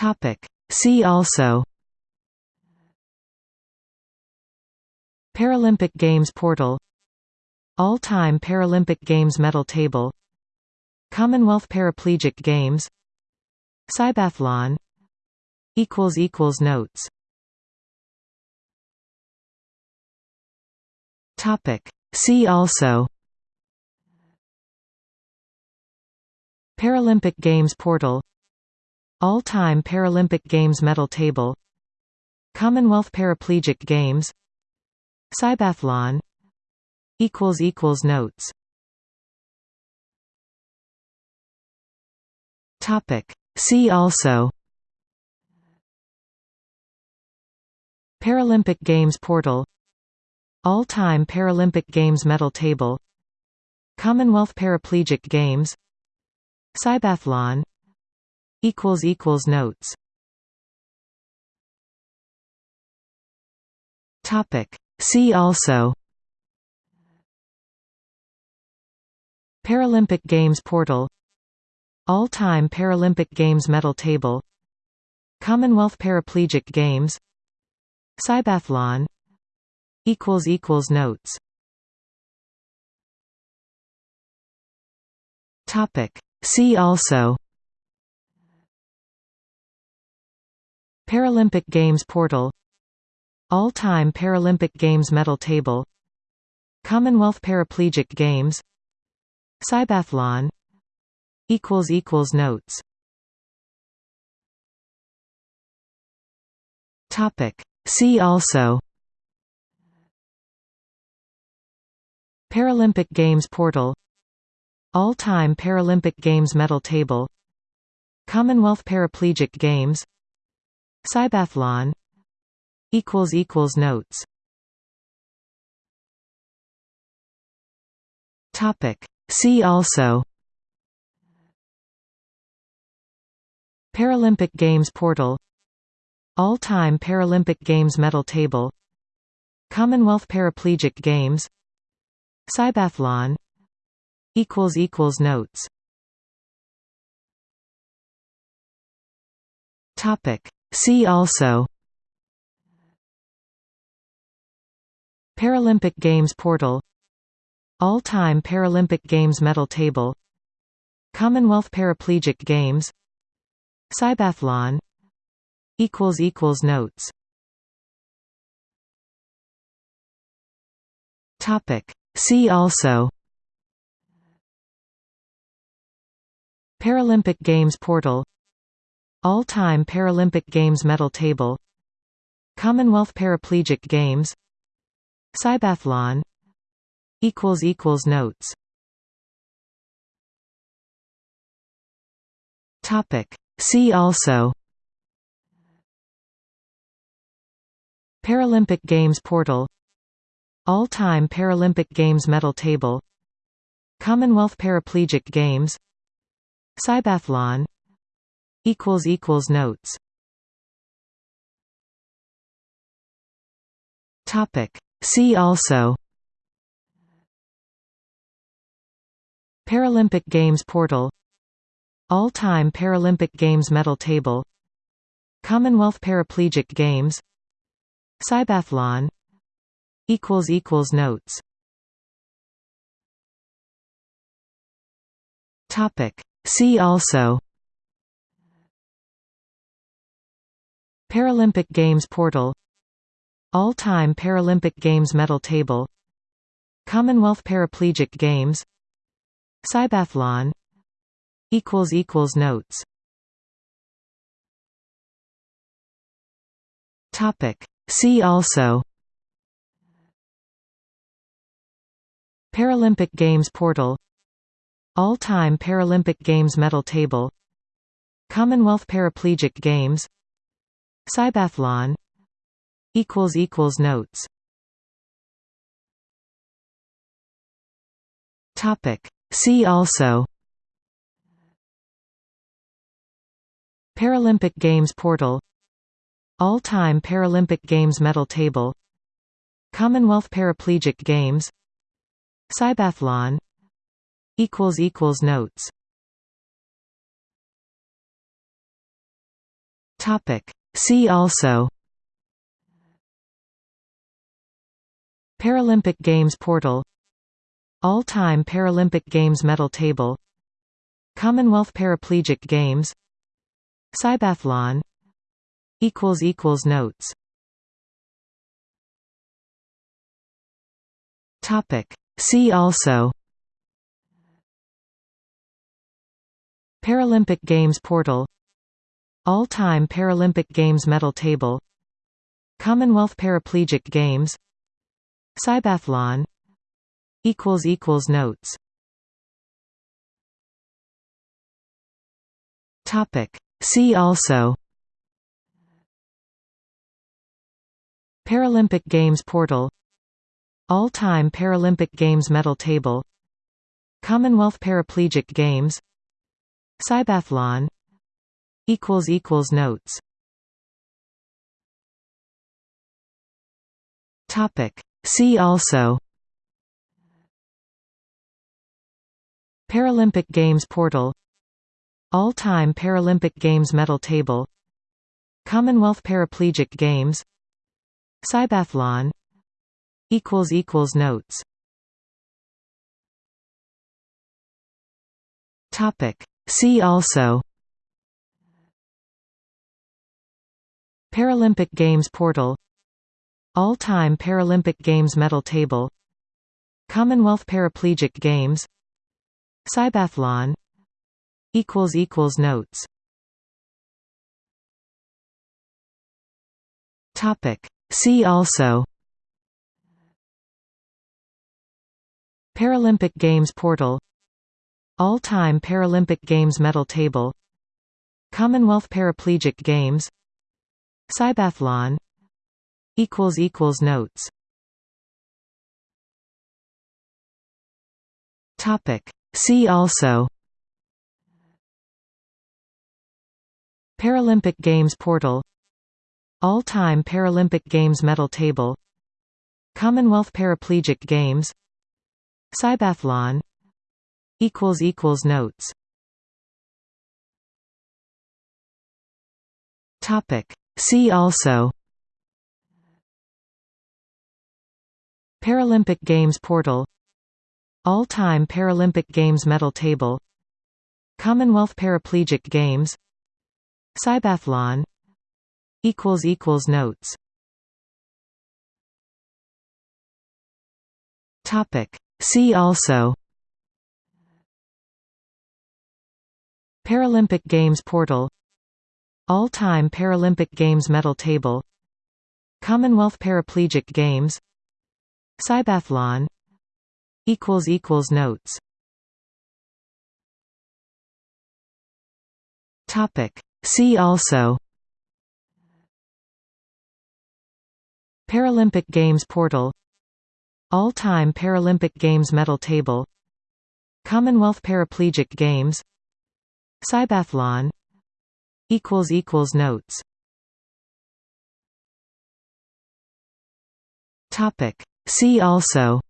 Topic. See also Paralympic Games portal All-time Paralympic Games medal table Commonwealth Paraplegic Games Cybathlon Notes Topic. See also Paralympic Games portal All-time Paralympic Games medal table Commonwealth Paraplegic Games Cybathlon Notes Topic. See also Paralympic Games portal All-time Paralympic Games medal table Commonwealth Paraplegic Games Cybathlon Equals equals notes. Topic. See also. Paralympic Games portal. All-time Paralympic Games medal table. Commonwealth Paraplegic Games. Cybathlon. Equals equals Notes. Topic. See also Paralympic Games portal All-time Paralympic Games medal table Commonwealth Paraplegic Games Cybathlon Notes Topic. See also Paralympic Games portal all-time Paralympic Games medal table Commonwealth Paraplegic Games Cybathlon Notes. Topic. See also Paralympic Games portal All-time Paralympic Games medal table Commonwealth Paraplegic Games Cybathlon equals equals notes. Topic see also Paralympic Games portal All-time Paralympic Games medal table Commonwealth Paraplegic Games Cybathlon equals equals notes. Topic. See also Paralympic Games portal All-time Paralympic Games medal table Commonwealth Paraplegic Games Cybathlon Notes Topic. See also Paralympic Games portal All-time Paralympic Games medal table Commonwealth Paraplegic Games Cybathlon equals equals notes. Topic. See also. Paralympic Games portal. All-time Paralympic Games medal table. Commonwealth Paraplegic Games. Cybathlon. Equals equals notes. Topic. See also Paralympic Games portal All-time Paralympic Games medal table Commonwealth Paraplegic Games Cybathlon Notes Topic. See also Paralympic Games portal all-time Paralympic Games medal table Commonwealth Paraplegic Games Cybathlon Notes Topic. See also Paralympic Games portal All-time Paralympic Games medal table Commonwealth Paraplegic Games Cybathlon equals equals notes Topic. See also. Paralympic Games portal. All-time Paralympic Games medal table. Commonwealth Paraplegic Games. Cybathlon. Notes. Topic. See also. Paralympic Games portal All-time Paralympic Games medal table Commonwealth Paraplegic Games Cybathlon Notes Topic. See also Paralympic Games portal All-time Paralympic Games medal table Commonwealth Paraplegic Games Cybathlon Equals equals notes. Topic. See also. Paralympic Games portal. All-time Paralympic Games medal table. Commonwealth Paraplegic Games. Cybathlon Notes. Topic. See also Paralympic Games portal All-time Paralympic Games medal table Commonwealth Paraplegic Games Cybathlon Notes Topic. See also Paralympic Games portal All-time Paralympic Games medal table Commonwealth Paraplegic Games Cybathlon Notes Topic. See also Paralympic Games portal All-time Paralympic Games medal table Commonwealth Paraplegic Games Cybathlon Notes Topic. See also. Paralympic Games portal. All-time Paralympic Games medal table. Commonwealth Paraplegic Games. Cybathlon. Notes. Topic. See also. Paralympic Games portal All-time Paralympic Games medal table Commonwealth Paraplegic Games Cybathlon Notes Topic. See also Paralympic Games portal All-time Paralympic Games medal table Commonwealth Paraplegic Games Cybathlon Notes. Topic. See also.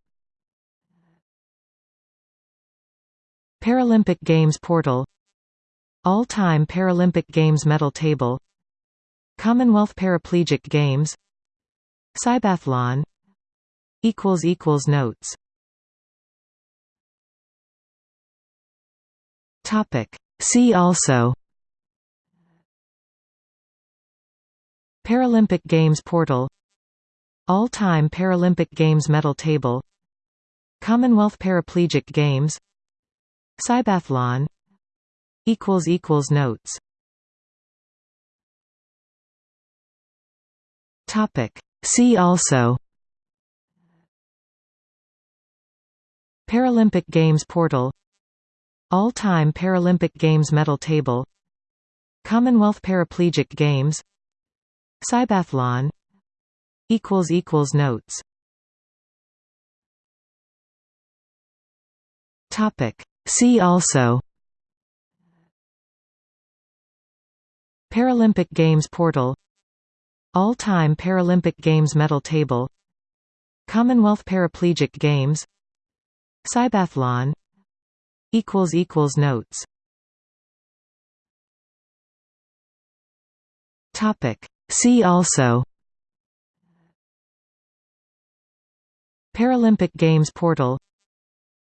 Paralympic Games portal. All-time Paralympic Games medal table. Commonwealth Paraplegic Games. Cybathlon. Notes. Topic. See also Paralympic Games portal All-time Paralympic Games medal table Commonwealth Paraplegic Games Cybathlon Notes Topic. See also Paralympic Games portal All-time Paralympic Games medal table Commonwealth Paraplegic Games Cybathlon equals equals Notes Topic. See also Paralympic Games portal All-time Paralympic Games medal table Commonwealth Paraplegic Games Cybathlon Notes Topic. See also Paralympic Games portal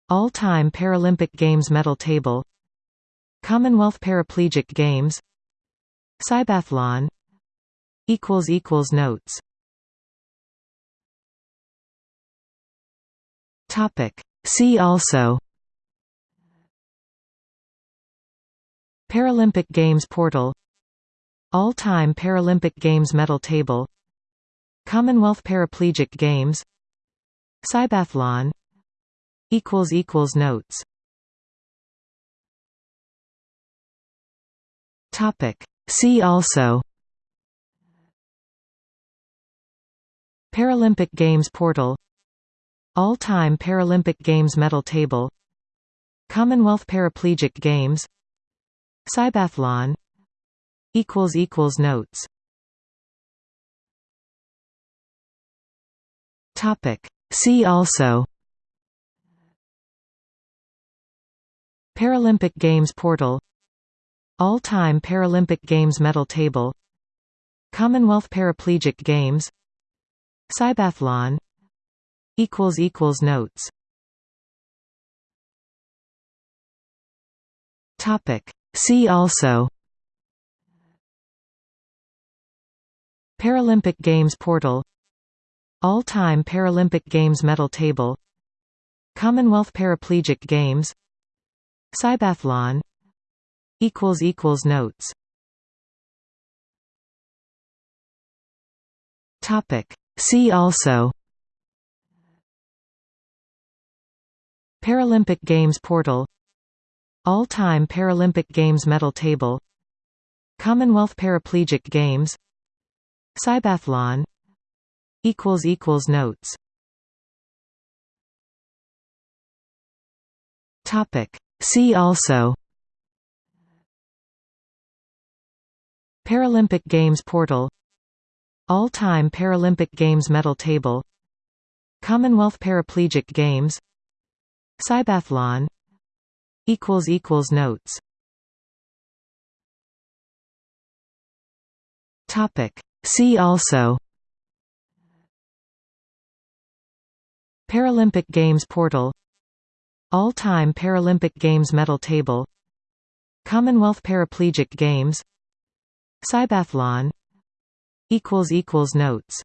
All-time Paralympic Games medal table Commonwealth Paraplegic Games Cybathlon Notes Topic. See also Paralympic Games portal All-time Paralympic Games medal table Commonwealth Paraplegic Games Cybathlon Notes Topic. See also Paralympic Games portal All-time Paralympic Games medal table Commonwealth Paraplegic Games Cybathlon Equals equals notes. Topic. See also. Paralympic Games portal. All-time Paralympic Games medal table. Commonwealth Paraplegic Games. Cybathlon. Equals equals Notes. Topic. See also Paralympic Games portal All-time Paralympic Games medal table Commonwealth Paraplegic Games Cybathlon Notes Topic. See also Paralympic Games portal All-time Paralympic Games medal table Commonwealth Paraplegic Games Cybathlon equals equals Notes Topic. See also Paralympic Games portal All-time Paralympic Games medal table Commonwealth Paraplegic Games Cybathlon equals equals Notes Topic. See also Paralympic Games portal All-time Paralympic Games medal table Commonwealth Paraplegic Games Cybathlon Notes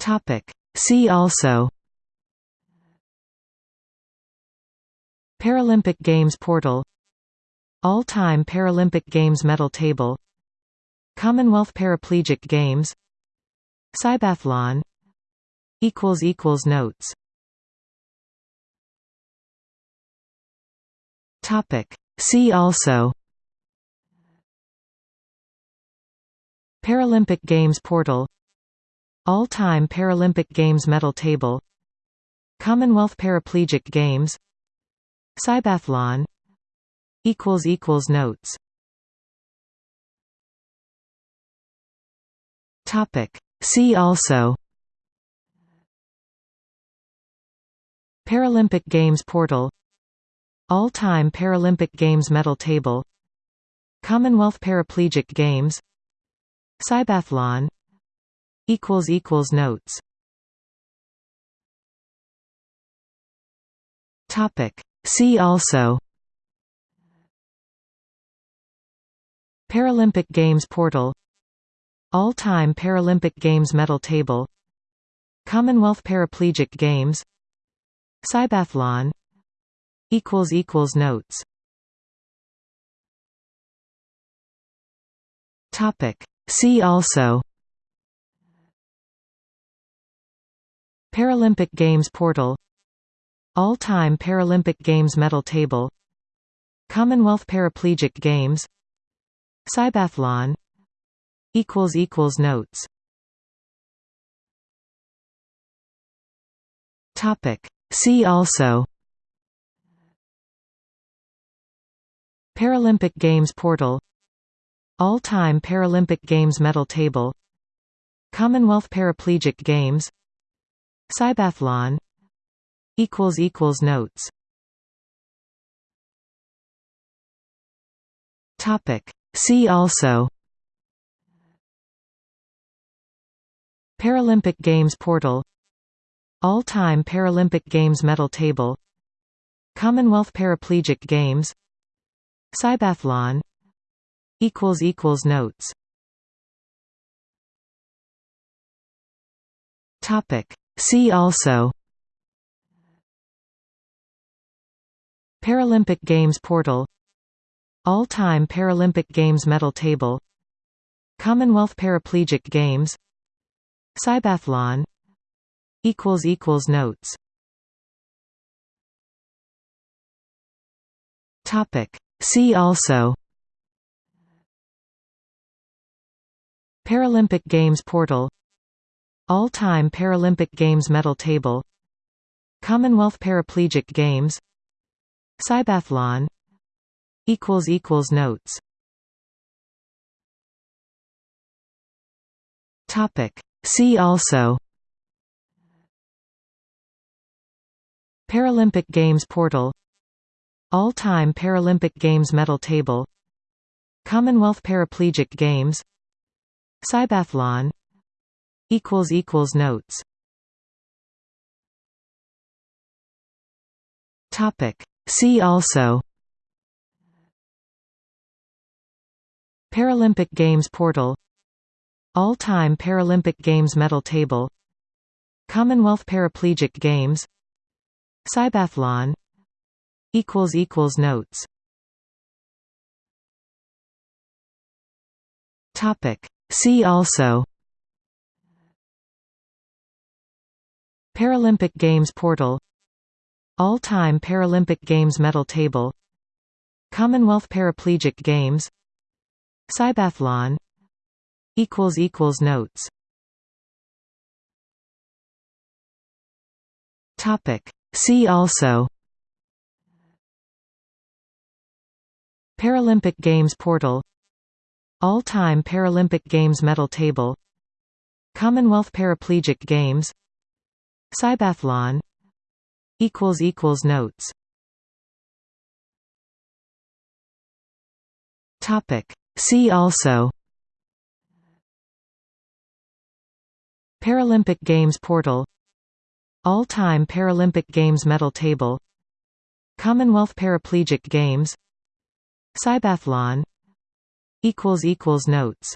Topic. See also Paralympic Games portal All-time Paralympic Games medal table Commonwealth Paraplegic Games Cybathlon Notes Topic. See also Paralympic Games portal All-time Paralympic Games medal table Commonwealth Paraplegic Games Cybathlon Equals equals notes. Topic. See also. Paralympic Games portal. All-time Paralympic Games medal table. Commonwealth Paraplegic Games. Cybathlon. Notes. Topic. See also Paralympic Games portal All-time Paralympic Games medal table Commonwealth Paraplegic Games Cybathlon Notes Topic. See also Paralympic Games portal All-time Paralympic Games medal table Commonwealth Paraplegic Games Cybathlon Notes Topic. See also Paralympic Games portal All-time Paralympic Games medal table Commonwealth Paraplegic Games Cybathlon Notes Topic. See also. Paralympic Games portal. All-time Paralympic Games medal table. Commonwealth Paraplegic Games. Cybathlon. Notes. Topic. See also. Paralympic Games portal All-time Paralympic Games medal table Commonwealth Paraplegic Games Cybathlon Notes Topic. See also Paralympic Games portal All-time Paralympic Games medal table Commonwealth Paraplegic Games Cybathlon Notes. Topic. See also. Paralympic Games portal. All-time Paralympic Games medal table. Commonwealth Paraplegic Games. Cybathlon. Notes. Topic. See also Paralympic Games portal All-time Paralympic Games medal table Commonwealth Paraplegic Games Cybathlon Notes Topic. See also Paralympic Games portal All-time Paralympic Games medal table Commonwealth Paraplegic Games Cybathlon Notes Topic. See also Paralympic Games portal All-time Paralympic Games medal table Commonwealth Paraplegic Games Cybathlon Notes Topic. See also. Paralympic Games portal. All-time Paralympic Games medal table. Commonwealth Paraplegic Games. Cybathlon. Notes